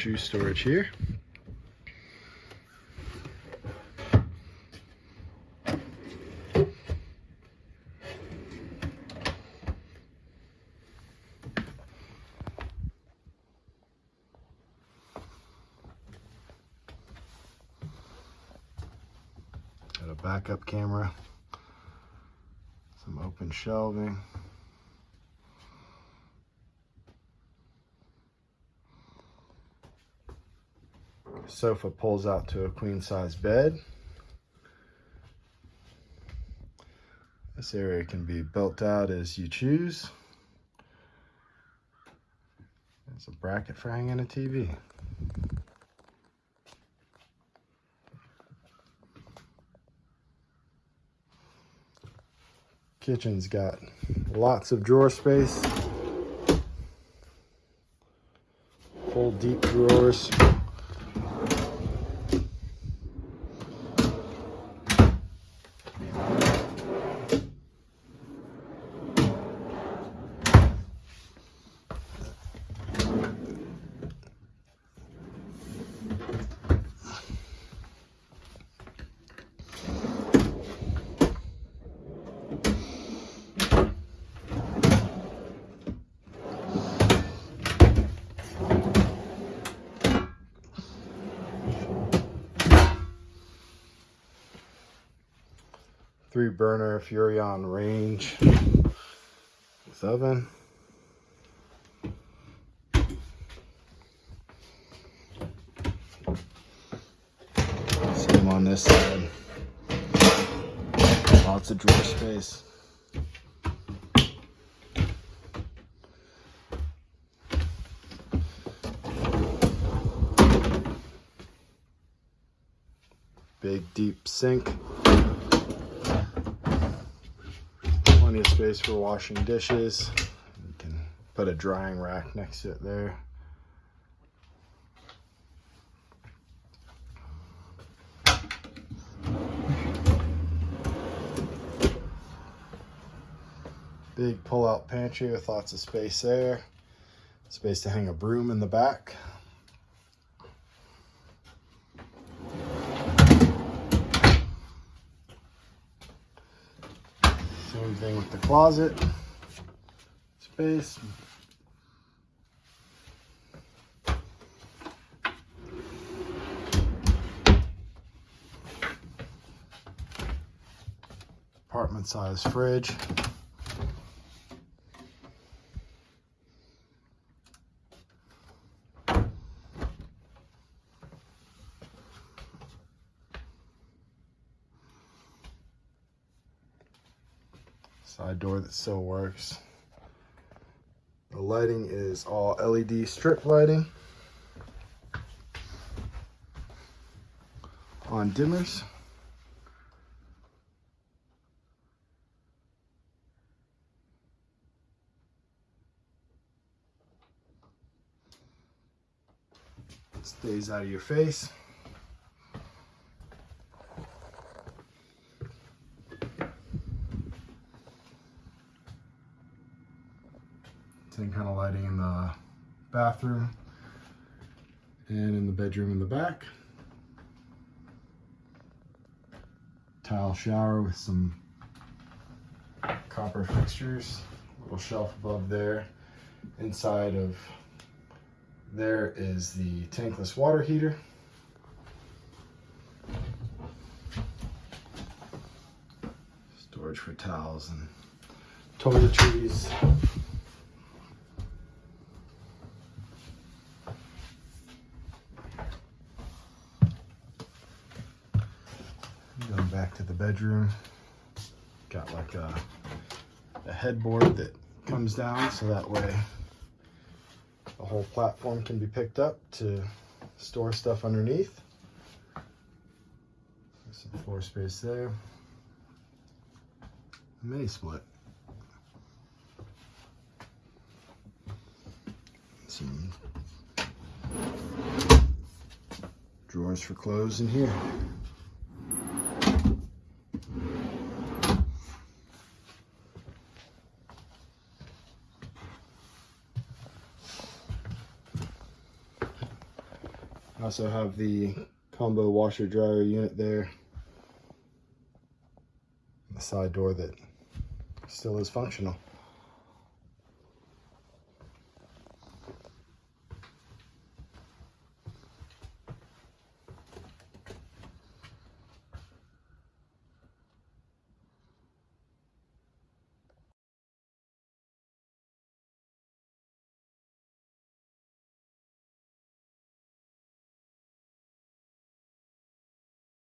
shoe storage here. Got a backup camera, some open shelving. Sofa pulls out to a queen size bed. This area can be built out as you choose. There's a bracket for hanging a TV. Kitchen's got lots of drawer space. Full deep drawers. Thank you. Three burner Furrion range with oven. Same on this side. Lots of drawer space. Big deep sink. Plenty of space for washing dishes. You can put a drying rack next to it there. Big pull-out pantry with lots of space there. Space to hang a broom in the back. Same thing with the closet space. Apartment size fridge. Side door that still works. The lighting is all LED strip lighting on dimmers. Stays out of your face. Same kind of lighting in the bathroom and in the bedroom in the back. Tile shower with some copper fixtures, little shelf above there. Inside of there is the tankless water heater. Storage for towels and toiletries. Back to the bedroom, got like a, a headboard that comes down so that way the whole platform can be picked up to store stuff underneath. Some floor space there. A mini split. Some drawers for clothes in here. Also have the combo washer dryer unit there. The side door that still is functional.